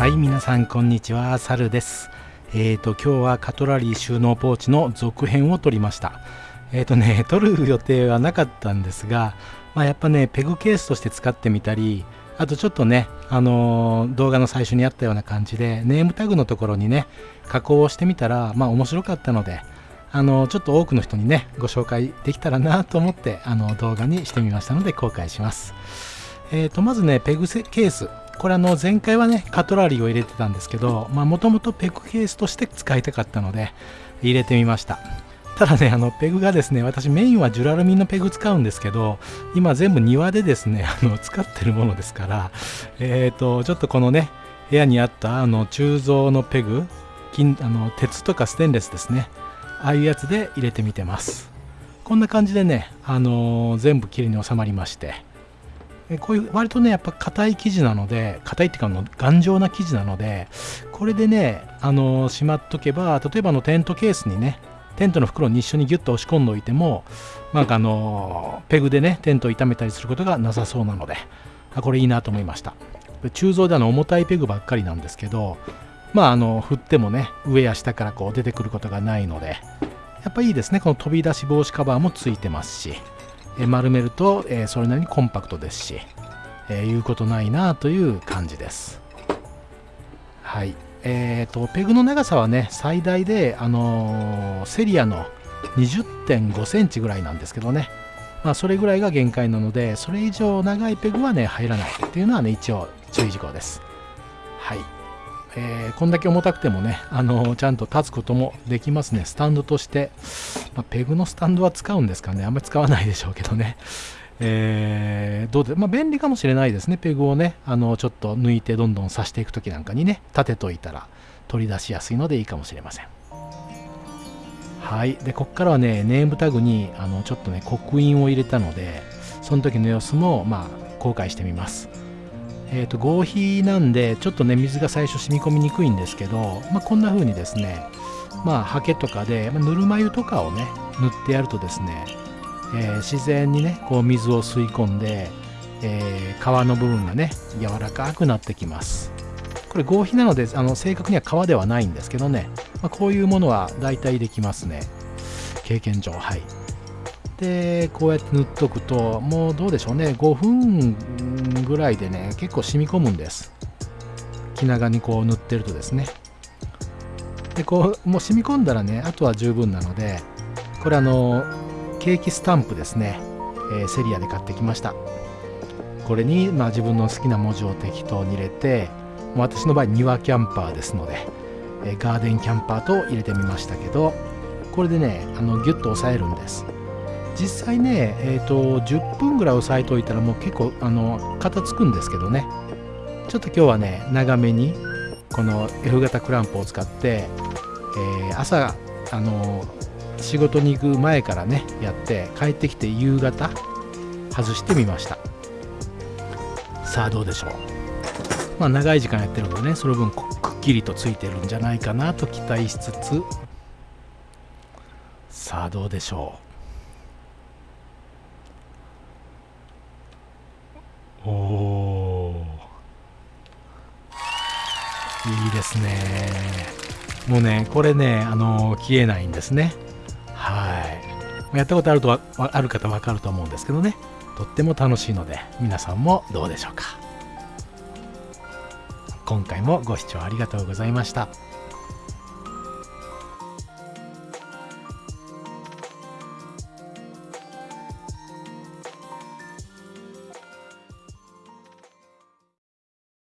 はい皆さんこんにちは。サルです。えーと今日はカトラリー収納ポーチの続編を撮りました。えーとね撮る予定はなかったんですがまあ、やっぱねペグケースとして使ってみたりあとちょっとね、あのー、動画の最初にあったような感じでネームタグのところにね加工をしてみたらまあ面白かったのであの、ちょっと多くの人にねご紹介できたらなと思ってあの動画にしてみましたので公開します。えーとまずねペグケース。これあの前回はねカトラリーを入れてたんですけどもともとペグケースとして使いたかったので入れてみました。ただねあのペグがですね私メインはジュラルミンのペグ使うんですけど今全部庭でですねあの使ってるものですからえっ、ー、とちょっとこのね部屋にあったあの鋳造のペグ金あの鉄とかステンレスですねああいうやつで入れてみてます。こんな感じでね、あのー、全部きれいに収まりまして。こういう割とねやっぱ硬い生地なので硬いっていうかの頑丈な生地なのでこれでねあのしまっとけば例えばのテントケースにねテントの袋に一緒にギュッと押し込んでおいてもなんかあのペグでねテントを傷めたりすることがなさそうなのであこれいいなと思いました。鋳造であの重たいペグばっかりなんですけどまああの振ってもね上や下からこう出てくることがないのでやっぱいいですね。この飛び出し防止カバーもついてますし。丸めると、えそれなりにコンパクトですし、え、言うことないなという感じです。はい。えーと、ペグの長さはね最大で、あのー、セリアの20.5センチぐらいなんですけどね、まあ、それぐらいが限界なのでそれ以上長いペグはね入らないっていうのはね一応注意事項です。はい。えー、こんだけ重たくてもね、あの、ちゃんと立つこともできますね。スタンドとして、まあ、ペグのスタンドは使うんですかね。あんまり使わないでしょうけどね。えー、どうで、まあ、便利かもしれないですね。ペグをね、あのちょっと抜いてどんどん刺していくときなんかにね、立てといたら取り出しやすいのでいいかもしれません。はい。で、こっからはね、ネームタグにあのちょっとね、刻印を入れたので、その時の様子も、まあ、公開してみます。えーと、合皮なんでちょっとね水が最初染み込みにくいんですけど、まあ、こんな風にですねまあハケとかで、まあ、ぬるま湯とかをね塗ってやるとですね、えー、自然にねこう水を吸い込んで、えー、皮の部分がね柔らかくなってきます。これ合皮なのであの正確には皮ではないんですけどね、まあ、こういうものは大体できますね。経験上はい。でこうやって塗っとくともうどうでしょうね。5分ぐらいでね結構染み込むんです。気長にこう塗ってるとですね。でこうもう染み込んだらねあとは十分なのでこれあのケーキスタンプですね、えー、セリアで買ってきました。これに、まあ、自分の好きな文字を適当に入れて私の場合庭キャンパーですので、えー、ガーデンキャンパーと入れてみましたけどこれでねあのギュッと押さえるんです。実際ね、えーと、10分ぐらい押さえておいたらもう結構あの型つくんですけどね。ちょっと今日はね長めにこの F 型クランプを使って、えー、朝あの仕事に行く前からねやって帰ってきて夕方外してみました。さあどうでしょう。まあ長い時間やってるのでねその分くっきりとついてるんじゃないかなと期待しつつ。さあどうでしょう。おおいいですね。もうねこれねあの消えないんですね。はい。やったことあるとある方わかると思うんですけどね。とっても楽しいので皆さんもどうでしょうか。今回もご視聴ありがとうございました。